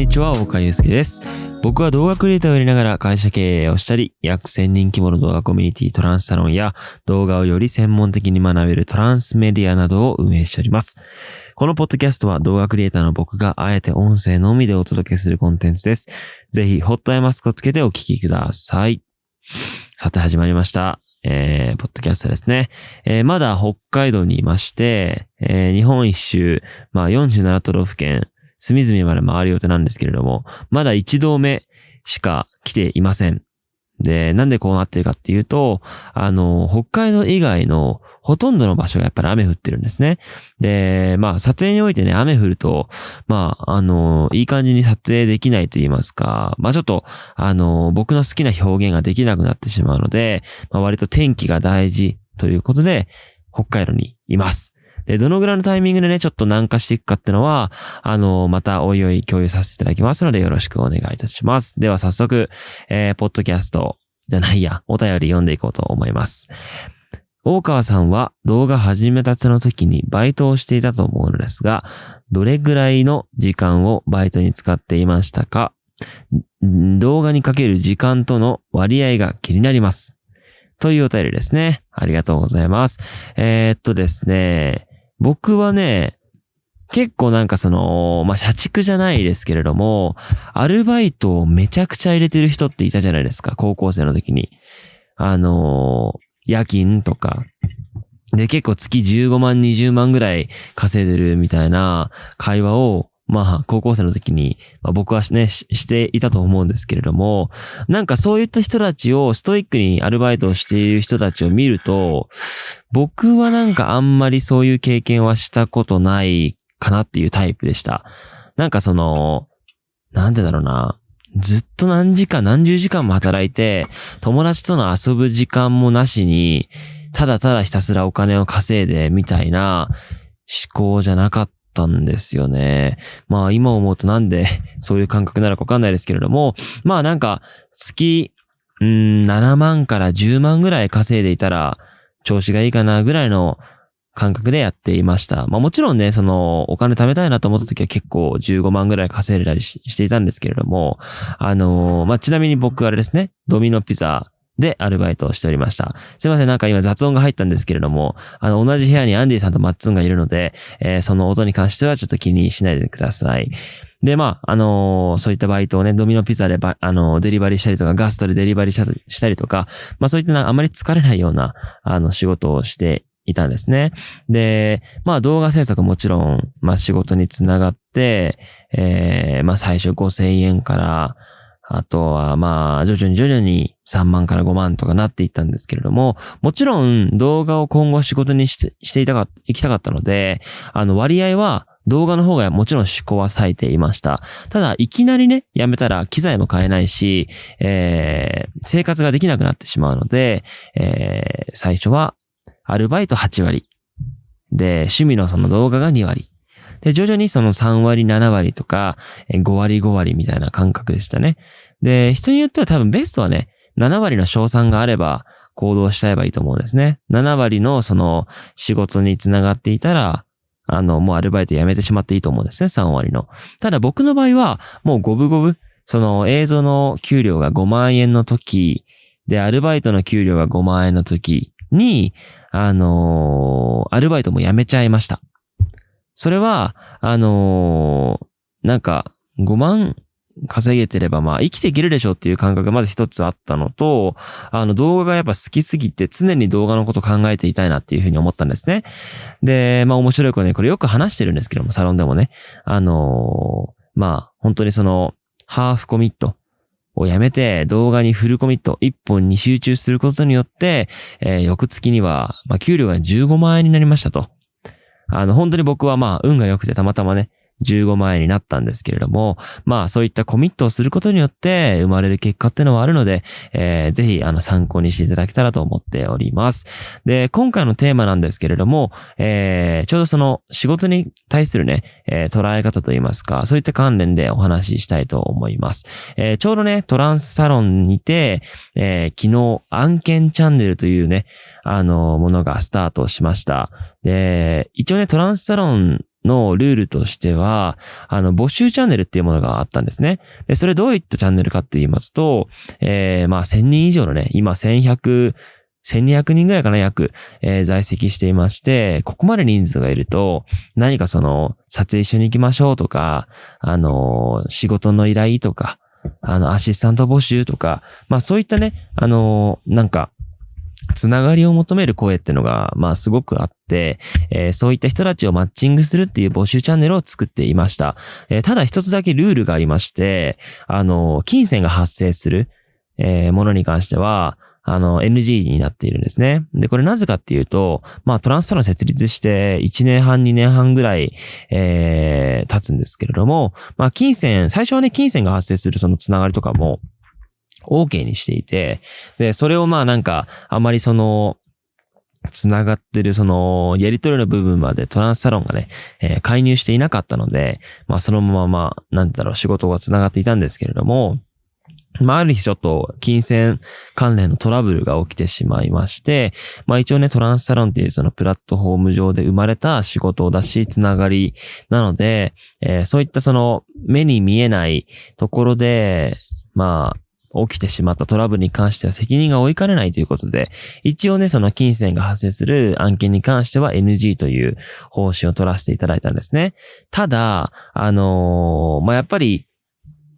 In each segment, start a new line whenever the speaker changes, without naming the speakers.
にちは、岡祐介です。僕は動画クリエイターをやりながら会社経営をしたり、約1000人規模の動画コミュニティトランスサロンや動画をより専門的に学べるトランスメディアなどを運営しております。このポッドキャストは動画クリエイターの僕があえて音声のみでお届けするコンテンツです。ぜひ、ホットアイマスクをつけてお聞きください。さて始まりました。えー、ポッドキャストですね。えー、まだ北海道にいまして、えー、日本一周、まあ47都道府県、隅々まで回る予定なんですけれども、まだ一度目しか来ていません。で、なんでこうなってるかっていうと、あの、北海道以外のほとんどの場所がやっぱり雨降ってるんですね。で、まあ、撮影においてね、雨降ると、まあ、あの、いい感じに撮影できないと言いますか、まあちょっと、あの、僕の好きな表現ができなくなってしまうので、まあ割と天気が大事ということで、北海道にいます。で、どのぐらいのタイミングでね、ちょっと南下していくかってのは、あの、またおいおい共有させていただきますので、よろしくお願いいたします。では早速、えー、ポッドキャストじゃないや、お便り読んでいこうと思います。大川さんは動画始めたての時にバイトをしていたと思うのですが、どれぐらいの時間をバイトに使っていましたか？動画にかける時間との割合が気になります。というお便りですね。ありがとうございます。えー、っとですね、僕はね、結構なんかその、まあ、社畜じゃないですけれども、アルバイトをめちゃくちゃ入れてる人っていたじゃないですか、高校生の時に。あのー夜勤とか。で、結構月15万、20万ぐらい稼いでるみたいな会話を、まあ、高校生の時に、まあ、僕はねし、していたと思うんですけれども、なんかそういった人たちを、ストイックにアルバイトをしている人たちを見ると、僕はなんかあんまりそういう経験はしたことないかなっていうタイプでした。なんかその、なんでだろうな。ずっと何時間何十時間も働いて、友達との遊ぶ時間もなしに、ただただひたすらお金を稼いでみたいな思考じゃなかったんですよね。まあ今思うとなんで そういう感覚なのかわかんないですけれども、まあなんか月、うん、7万から10万ぐらい稼いでいたら調子がいいかなぐらいの感覚でやっていました。まあもちろんね、そのお金貯めたいなと思った時は結構15万ぐらい稼いだりししていたんですけれども、あのーまあちなみに僕あれですね、ドミノピザでアルバイトをしておりました。すいません、なんか今雑音が入ったんですけれども、あの同じ部屋にアンディさんとマッツンがいるので、えーその音に関してはちょっと気にしないでください。で、まあ、あのーそういったバイトをね、ドミノピザでバ、あのーデリバリーしたりとか、ガストでデリバリーしたりとか、まあそういったなあまり疲れないような、あの、仕事をしていたんですね。で、まあ動画制作もちろん、まあ仕事につながって、えーまあ最初5000円から、あとはまあ徐々に徐々に3万から5万とかなっていったんですけれども、もちろん動画を今後仕事にしてしていたか、行きたかったので、あの割合は動画の方がもちろん思考は割いていました。ただ、いきなりね、やめたら機材も買えないし、えー生活ができなくなってしまうので、えー最初はアルバイト8割。で、趣味のその動画が2割。で、徐々にその3割、7割とか、5割、5割みたいな感覚でしたね。で、人によっては多分ベストはね、7割の賞賛があれば行動しちゃえばいいと思うんですね。7割のその仕事につながっていたら、あの、もうアルバイト辞めてしまっていいと思うんですね、3割の。ただ僕の場合は、もう五分五分、その映像の給料が5万円の時、で、アルバイトの給料が5万円の時に、あのーアルバイトも辞めちゃいました。それは、あのーなんか、5万稼げてれば、まあ、生きていけるでしょっていう感覚がまず一つあったのと、あの、動画がやっぱ好きすぎて、常に動画のこと考えていたいなっていうふうに思ったんですね。で、まあ、面白い子ね、これよく話してるんですけども、サロンでもね。あのーまあ、本当にその、ハーフコミットをやめて、動画にフルコミット、一本に集中することによって、えー翌月には、まあ、給料が15万円になりましたと。あの、本当に僕はまあ、運が良くてたまたまね、15万円になったんですけれども、まあそういったコミットをすることによって生まれる結果っていうのはあるので、えーぜひあの参考にしていただけたらと思っております。で、今回のテーマなんですけれども、えーちょうどその仕事に対するね、えー捉え方といいますか、そういった関連でお話ししたいと思います。えーちょうどね、トランスサロンにて、えー昨日案件チャンネルというね、あの、ものがスタートしました。で、一応ね、トランスサロンのルールとしては、あの、募集チャンネルっていうものがあったんですね。で、それどういったチャンネルかって言いますと、えー、まあ、1000人以上のね、今1100、1200人ぐらいかな、約、えー、在籍していまして、ここまで人数がいると、何かその、撮影一緒に行きましょうとか、あのー、仕事の依頼とか、あの、アシスタント募集とか、まあそういったね、あのー、なんか、つながりを求める声ってのが、まあすごくあって、えー、そういった人たちをマッチングするっていう募集チャンネルを作っていました。えー、ただ一つだけルールがありまして、あの、金銭が発生する、えー、ものに関しては、あの、NG になっているんですね。で、これなぜかっていうと、まあ、トランスサロン設立して1年半、2年半ぐらい、えー、経つんですけれども、まあ、金銭、最初はね、金銭が発生するそのつながりとかも、OK にしていて、で、それをまあなんか、あまりその、つながってるその、やりとりの部分までトランスサロンがね、えー、介入していなかったので、まあそのまままあ、なんだろう、仕事がつながっていたんですけれども、まあ、ある日ちょっと金銭関連のトラブルが起きてしまいまして、まあ一応ね、トランスサロンっていうそのプラットフォーム上で生まれた仕事だし、つながりなので、えー、そういったその目に見えないところで、まあ、起きてしまったトラブルに関しては責任が追いかねないということで、一応ね、その金銭が発生する案件に関しては NG という方針を取らせていただいたんですね。ただ、あのー、まあ、やっぱり、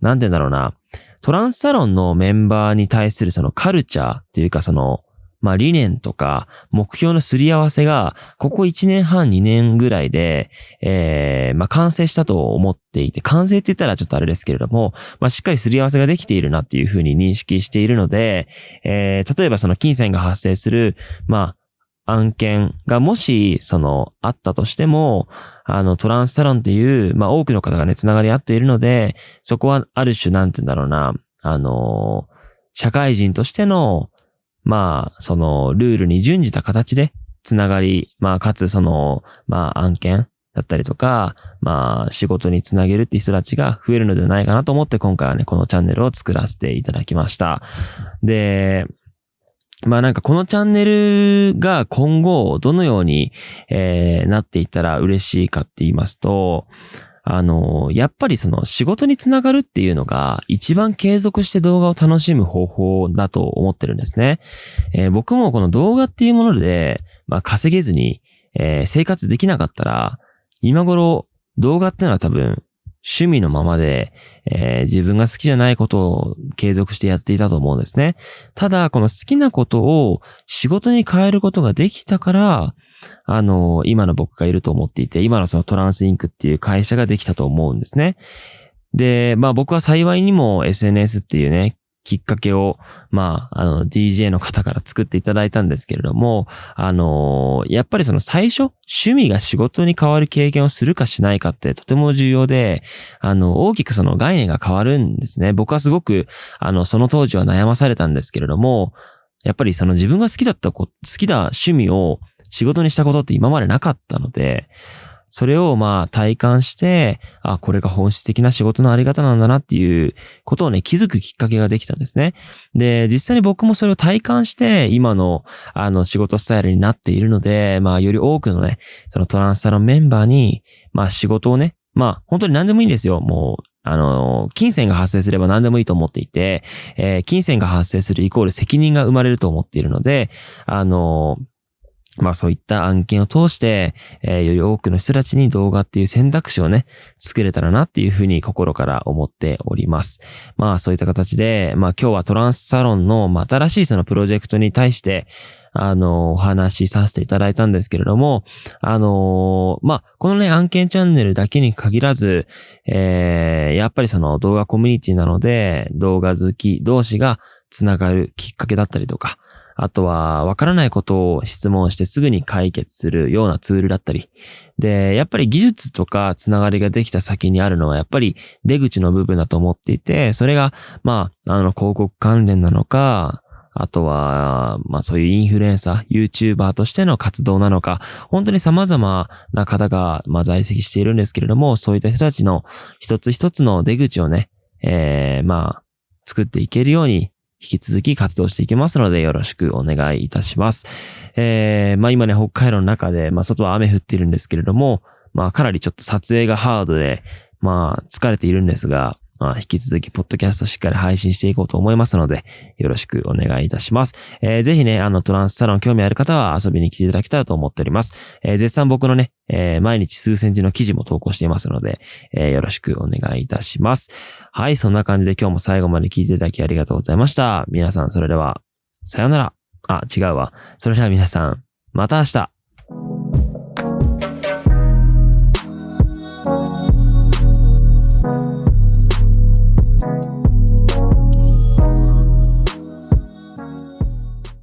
なんて言うんだろうな、トランスサロンのメンバーに対するそのカルチャーっていうかその、まあ理念とか目標のすり合わせが、ここ1年半2年ぐらいで、えー、まあ完成したと思っていて、完成って言ったらちょっとあれですけれども、まあしっかりすり合わせができているなっていうふうに認識しているので、えー、例えばその金銭が発生する、まあ案件がもし、その、あったとしても、あの、トランスサロンっていう、まあ、多くの方がね、つながり合っているので、そこはある種、なんて言うんだろうな、あの、社会人としての、まあ、その、ルールに準じた形で、つながり、まあ、かつ、その、まあ、案件だったりとか、まあ、仕事につなげるって人たちが増えるのではないかなと思って、今回はね、このチャンネルを作らせていただきました。で、まあなんかこのチャンネルが今後どのように、えー、なっていったら嬉しいかって言いますと、あの、やっぱりその仕事につながるっていうのが一番継続して動画を楽しむ方法だと思ってるんですね。えー、僕もこの動画っていうもので、まあ、稼げずに、えー、生活できなかったら、今頃動画ってのは多分趣味のままで、えー、自分が好きじゃないことを継続してやっていたと思うんですね。ただ、この好きなことを仕事に変えることができたから、あの、今の僕がいると思っていて、今のそのトランスインクっていう会社ができたと思うんですね。で、まあ僕は幸いにも SNS っていうね、きっかけを、まあ、あの、DJ の方から作っていただいたんですけれども、あのやっぱりその最初、趣味が仕事に変わる経験をするかしないかってとても重要で、あの、大きくその概念が変わるんですね。僕はすごく、あの、その当時は悩まされたんですけれども、やっぱりその自分が好きだったこ好きな趣味を仕事にしたことって今までなかったので、それをまあ体感して、あ、これが本質的な仕事のあり方なんだなっていうことをね、気づくきっかけができたんですね。で、実際に僕もそれを体感して、今のあの仕事スタイルになっているので、まあより多くのね、そのトランスサロンメンバーに、まあ仕事をね、まあ本当に何でもいいんですよ。もうあの、金銭が発生すれば何でもいいと思っていて、えー、金銭が発生するイコール責任が生まれると思っているので、あの、まあそういった案件を通して、えー、より多くの人たちに動画っていう選択肢をね、作れたらなっていうふうに心から思っております。まあそういった形で、まあ今日はトランスサロンの、まあ、新しいそのプロジェクトに対して、あの、お話しさせていただいたんですけれども、あのまあ、このね、案件チャンネルだけに限らず、えー、やっぱりその動画コミュニティなので、動画好き同士がつながるきっかけだったりとか、あとは、わからないことを質問してすぐに解決するようなツールだったり。で、やっぱり技術とかつながりができた先にあるのは、やっぱり出口の部分だと思っていて、それが、まあ、あの、広告関連なのか、あとは、まあそういうインフルエンサー、YouTuber としての活動なのか、本当に様々な方が、まあ在籍しているんですけれども、そういった人たちの一つ一つの出口をね、えー、まあ、作っていけるように、引き続き活動していきますのでよろしくお願いいたします。えー、まあ今ね、北海道の中で、まあ外は雨降っているんですけれども、まあかなりちょっと撮影がハードで、まあ疲れているんですが、まあ、引き続き、ポッドキャストしっかり配信していこうと思いますので、よろしくお願いいたします。えー、ぜひね、あの、トランスサロン興味ある方は遊びに来ていただきたいと思っております。えー、絶賛僕のね、えー、毎日数センチの記事も投稿していますので、えー、よろしくお願いいたします。はい、そんな感じで今日も最後まで聞いていただきありがとうございました。皆さん、それでは、さようなら。あ、違うわ。それでは皆さん、また明日。